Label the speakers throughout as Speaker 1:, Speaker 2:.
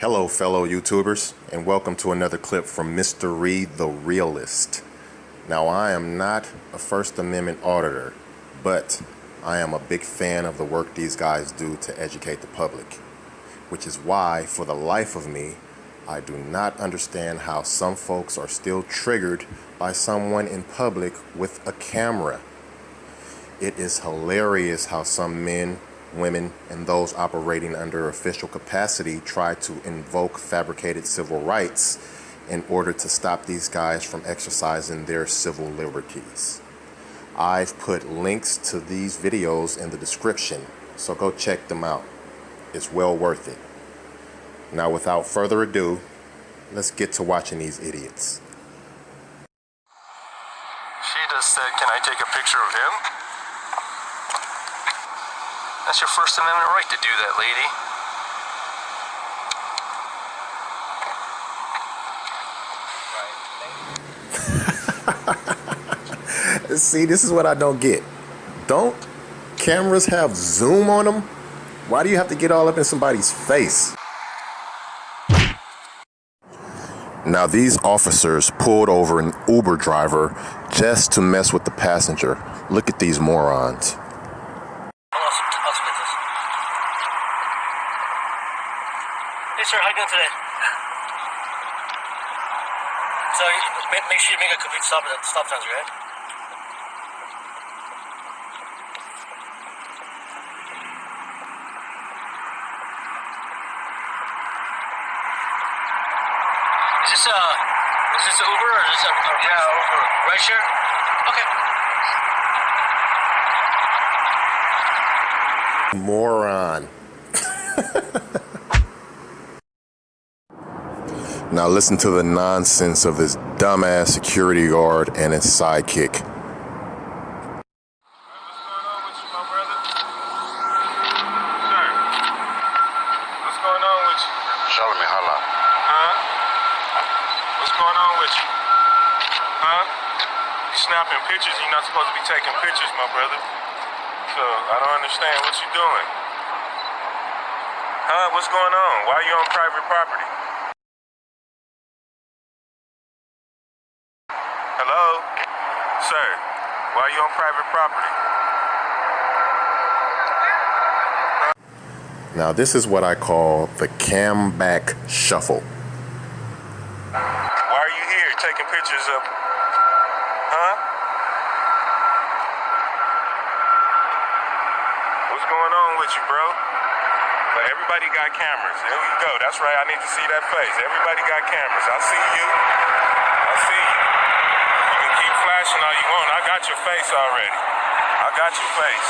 Speaker 1: Hello fellow YouTubers and welcome to another clip from Mr. Reed the Realist. Now I am not a First Amendment auditor, but I am a big fan of the work these guys do to educate the public, which is why for the life of me I do not understand how some folks are still triggered by someone in public with a camera. It is hilarious how some men women, and those operating under official capacity try to invoke fabricated civil rights in order to stop these guys from exercising their civil liberties. I've put links to these videos in the description, so go check them out. It's well worth it. Now without further ado, let's get to watching these idiots.
Speaker 2: She just said, can I take a picture of him? That's your First Amendment right to do
Speaker 1: that, lady. See, this is what I don't get. Don't cameras have zoom on them? Why do you have to get all up in somebody's face? Now these officers pulled over an Uber driver just to mess with the passenger. Look at these morons.
Speaker 3: Hey, sir, how you doing today? So, make, make sure you make a complete stop right? Is this a, is this Uber or is this a, a yeah, Uber right share? Okay.
Speaker 1: Moron. Now listen to the nonsense of this dumbass security guard and his sidekick. Sir.
Speaker 2: What's going on with you?
Speaker 4: Charlamagne.
Speaker 2: Huh? What's going on with you? Huh? You snapping pictures, you're not supposed to be taking pictures, my brother. So I don't understand what you're doing. Huh? What's going on? Why are you on private property? Hello? Sir, why are you on private property?
Speaker 1: Now this is what I call the cam back shuffle.
Speaker 2: Why are you here taking pictures of, huh? What's going on with you, bro? But everybody got cameras. There we go. That's right. I need to see that face. Everybody got cameras. I see you. I see you flashing all you want. I got your face already. I got your face.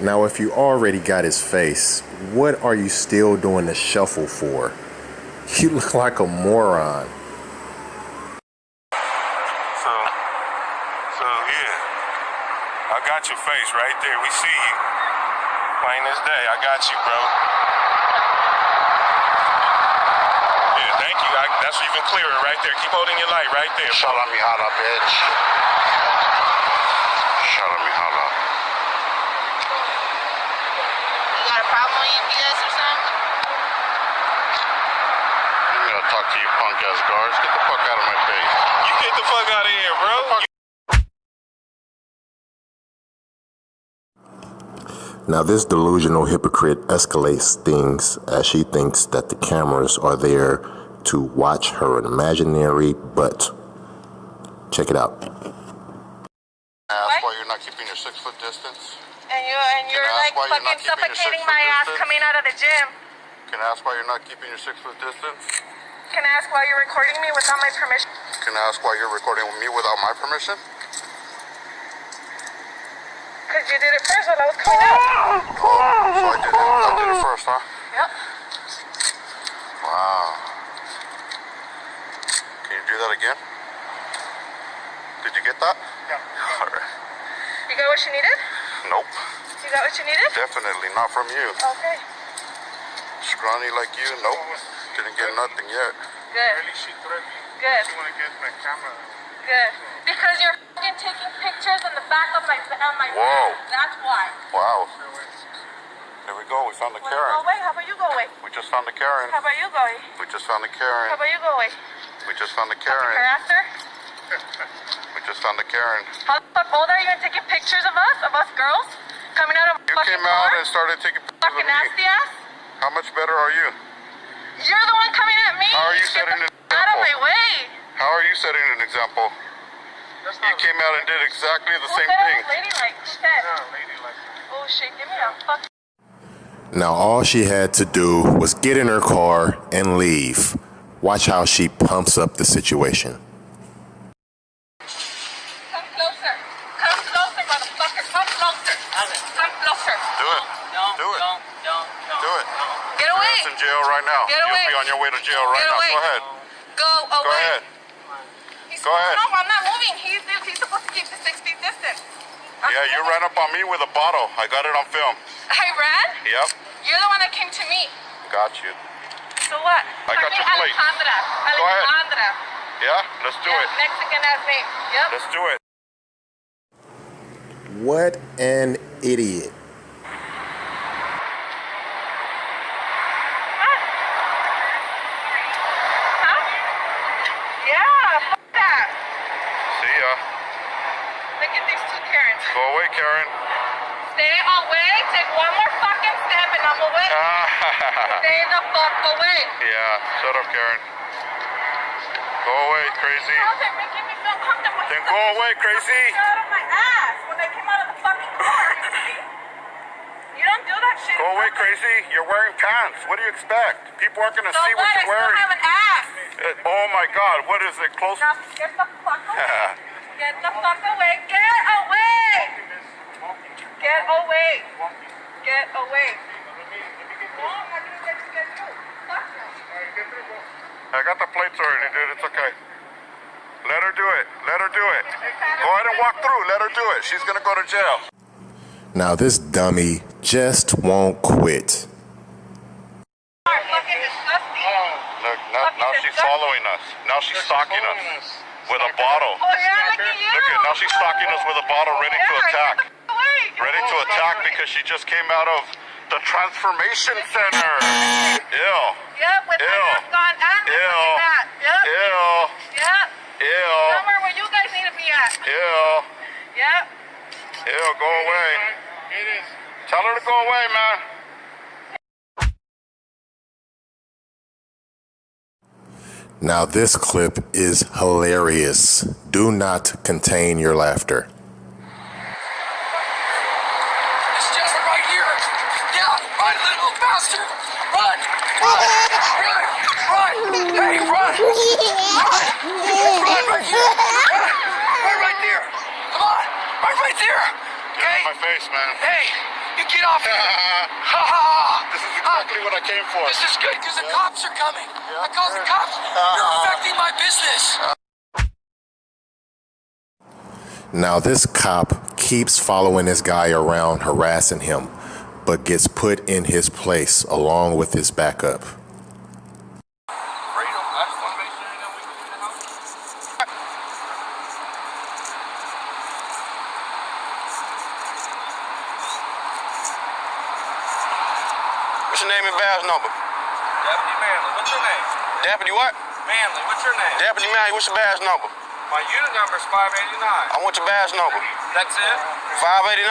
Speaker 1: Now, if you already got his face, what are you still doing the shuffle for? You look like a moron.
Speaker 2: So, so yeah, I got your face right there. We see you. Plain as day. I got you, bro. That's even clearer right there. Keep holding your light right there.
Speaker 4: Shala Mihala, bitch. Shala Mihala.
Speaker 5: You got a problem with UPS or something?
Speaker 4: I'm gonna talk to you punk ass guards. Get the fuck out of my face.
Speaker 2: You get the fuck out of here, bro.
Speaker 1: Now, this delusional hypocrite escalates things as she thinks that the cameras are there to watch her imaginary butt. Check it out.
Speaker 4: Uh, ask why you're not keeping your six foot distance.
Speaker 5: And you and you're like fucking
Speaker 4: you're
Speaker 5: suffocating my ass
Speaker 4: distance?
Speaker 5: coming out of the gym.
Speaker 4: Can I ask why you're not keeping your six foot distance?
Speaker 5: Can I ask why you're recording me without my permission?
Speaker 4: Can I ask why you're recording me without my permission?
Speaker 5: Because you did it first when I was coming out.
Speaker 4: Oh, so I did it. I did it first, huh?
Speaker 5: Yep.
Speaker 4: Wow. Can you do that again? Did you get that?
Speaker 5: Yeah.
Speaker 4: All right.
Speaker 5: You got what you needed?
Speaker 4: Nope.
Speaker 5: You got what you needed?
Speaker 4: Definitely not from you.
Speaker 5: Okay.
Speaker 4: Scrawny like you, nope. Didn't get nothing yet.
Speaker 5: Good. Good. She want to get my camera. Good. Because you're taking pictures on the back of my on my
Speaker 4: Whoa.
Speaker 5: That's why.
Speaker 4: Wow. There we go. We found the
Speaker 5: Wanna go
Speaker 4: Karen.
Speaker 5: away? How about you go away?
Speaker 4: We just found the Karen.
Speaker 5: How about you go away?
Speaker 4: We just found the
Speaker 5: How about you go away?
Speaker 4: We just found the
Speaker 5: Her
Speaker 4: Karen.
Speaker 5: after?
Speaker 4: We just found the Karen.
Speaker 5: How the fuck old are you and taking pictures of us? Of us girls? Coming out of
Speaker 4: You
Speaker 5: fucking
Speaker 4: came out
Speaker 5: car?
Speaker 4: and started taking pictures of
Speaker 5: Fucking
Speaker 4: me.
Speaker 5: nasty ass?
Speaker 4: How much better are you?
Speaker 5: You're the one coming at me.
Speaker 4: How are you
Speaker 5: Get
Speaker 4: setting an
Speaker 5: f- Out of my way.
Speaker 4: How are you setting an example? You came out and did exactly the
Speaker 5: Who
Speaker 4: same
Speaker 5: said I
Speaker 4: thing.
Speaker 5: was ladylike? Oh shit, give me a fuck.
Speaker 1: Now, all she had to do was get in her car and leave. Watch how she pumps up the situation.
Speaker 5: Come closer. Come closer, motherfucker. Come closer. Come closer.
Speaker 4: Do it.
Speaker 3: Don't,
Speaker 4: Do it.
Speaker 3: don't, don't, don't.
Speaker 4: Do it.
Speaker 5: Get away.
Speaker 4: It's in jail right now.
Speaker 5: Get
Speaker 4: You'll be on your way to jail right
Speaker 5: Get
Speaker 4: now.
Speaker 5: away.
Speaker 4: Go ahead.
Speaker 5: Go away.
Speaker 4: Go ahead.
Speaker 5: He's
Speaker 4: Go ahead.
Speaker 5: No, I'm not moving. He's, he's supposed to keep the six feet distance. I'm
Speaker 4: Yeah, you ran up on me with a bottle. I got it on film.
Speaker 5: I ran?
Speaker 4: Yep.
Speaker 5: You're the one that came to me.
Speaker 4: Got you.
Speaker 5: So what?
Speaker 4: I got
Speaker 5: Jaime
Speaker 4: your plate.
Speaker 5: Alejandra.
Speaker 4: Go ahead.
Speaker 5: Alejandra.
Speaker 4: Yeah? Let's do
Speaker 5: yeah,
Speaker 4: it.
Speaker 5: Mexican ass name. Yep.
Speaker 4: Let's do it.
Speaker 1: What an idiot.
Speaker 5: Huh? Yeah.
Speaker 4: See ya.
Speaker 5: Look at these two Karens.
Speaker 4: Go away, Karen.
Speaker 5: Stay away. Take one more fucking step and I'm away. Stay the fuck away.
Speaker 4: yeah, shut up, Karen. Go away, crazy.
Speaker 5: Girls are making me feel.
Speaker 4: Then go away, crazy.
Speaker 5: Out of my ass when I came out of the fucking car. You don't do that shit.
Speaker 4: Go away, crazy. You're wearing pants. What do you expect? People aren't gonna
Speaker 5: So
Speaker 4: see
Speaker 5: what?
Speaker 4: what
Speaker 5: I
Speaker 4: you're
Speaker 5: still
Speaker 4: wearing.
Speaker 5: have an ass.
Speaker 4: Uh, oh my God, what is it? Close.
Speaker 5: Now get the fuck away. Get the fuck away. Get away. Get away. Get away. No, I'm not gonna let you get through. Fuck no.
Speaker 4: I got the plates already, dude. It's okay. Let her do it. Let her do it. Go ahead and walk through. Let her do it. She's gonna go to jail.
Speaker 1: Now, this dummy just won't quit.
Speaker 5: Are fucking disgusting.
Speaker 4: Look, now, now she's following us. Now she's stalking us with a bottle.
Speaker 5: Oh look at you.
Speaker 4: Now she's stalking us with a bottle ready to attack.
Speaker 5: get the fuck away.
Speaker 4: Ready to attack because she just came out of the transformation center. Ew.
Speaker 5: Yep, with
Speaker 4: Ew.
Speaker 5: my mask on and my
Speaker 4: Ew.
Speaker 5: fucking hat. Yep.
Speaker 4: Ew.
Speaker 5: Yep.
Speaker 4: Ew.
Speaker 5: Somewhere where you guys need to be at.
Speaker 4: Ew.
Speaker 5: Yep.
Speaker 4: Ew. Go away. It is. Tell her to go away, man.
Speaker 1: Now, this clip is hilarious. Do not contain your laughter.
Speaker 6: It's Jasper right here. Yeah, run, little bastard. Run, run, run, run. Hey, run, run, run right here. Run, run right there. Come on, run right there. Okay.
Speaker 4: My face, man.
Speaker 6: Hey, you get off here. Ha ha ha.
Speaker 4: This is exactly what I came for.
Speaker 6: This is good because the cops are coming. I called the cops. Uh-huh. You're affecting my business.
Speaker 1: Now, this cop keeps following this guy around, harassing him, but gets put in his place along with his backup.
Speaker 7: What's your name and badge number?
Speaker 8: Deputy Manley, what's your name?
Speaker 7: Deputy what?
Speaker 8: Manley, what's your name?
Speaker 7: Deputy what's your badge number?
Speaker 8: My unit number is 589.
Speaker 7: I want your badge number.
Speaker 8: That's it?
Speaker 7: 589?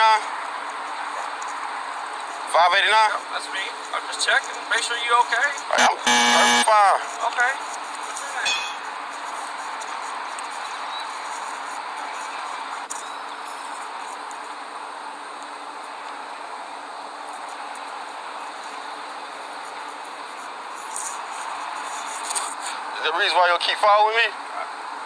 Speaker 7: 589?
Speaker 8: That's me. I'm just checking. Make sure you okay.
Speaker 7: I'm fine.
Speaker 8: Okay.
Speaker 7: The reason why you'll keep following me?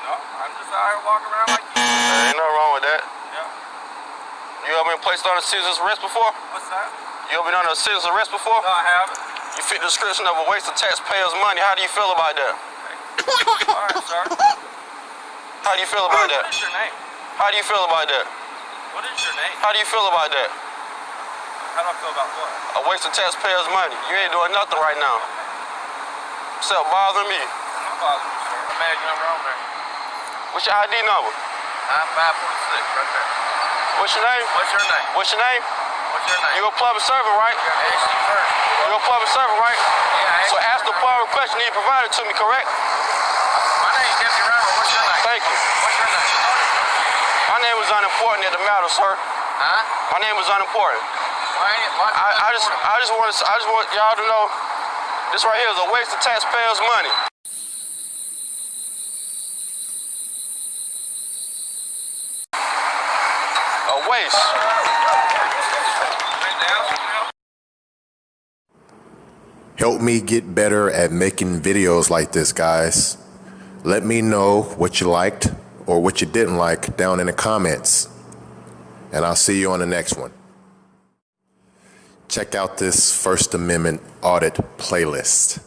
Speaker 8: No, I'm just out here walking around like you.
Speaker 7: There ain't nothing wrong with that.
Speaker 8: Yeah.
Speaker 7: You ever been placed under a citizen's arrest before?
Speaker 8: What's that?
Speaker 7: You ever been under a citizen's arrest before?
Speaker 8: No, I haven't.
Speaker 7: You fit the description of a waste of taxpayers' money. How do you feel about that?
Speaker 8: All right, sir.
Speaker 7: How do you feel about
Speaker 8: What
Speaker 7: that?
Speaker 8: is your name?
Speaker 7: How do you feel about that?
Speaker 8: What is your name?
Speaker 7: How do you feel about that?
Speaker 8: How do I feel about what?
Speaker 7: A waste of taxpayers' money. You ain't doing nothing right now. Except bothering me.
Speaker 8: I'm you, badge number on there.
Speaker 7: What's your ID number?
Speaker 8: I'm 546, right there.
Speaker 7: What's your name?
Speaker 8: What's your name?
Speaker 7: What's your name?
Speaker 8: What's your name?
Speaker 7: You're a public servant, right?
Speaker 8: Gotta ask you first.
Speaker 7: You a public servant, right?
Speaker 8: Yeah,
Speaker 7: So ask the following question you provided to me, correct?
Speaker 8: My name's Deputy Randall. What's your name?
Speaker 7: Thank you.
Speaker 8: What's your name?
Speaker 7: My name was unimportant in the matter, sir.
Speaker 8: Huh?
Speaker 7: My name was unimportant.
Speaker 8: Why why,
Speaker 7: I, I just I just want to I just want y'all to know this right here is a waste of taxpayers' money. Waste.
Speaker 1: Help me get better at making videos like this, guys. Let me know what you liked or what you didn't like down in the comments. And I'll see you on the next one. Check out this First Amendment audit playlist.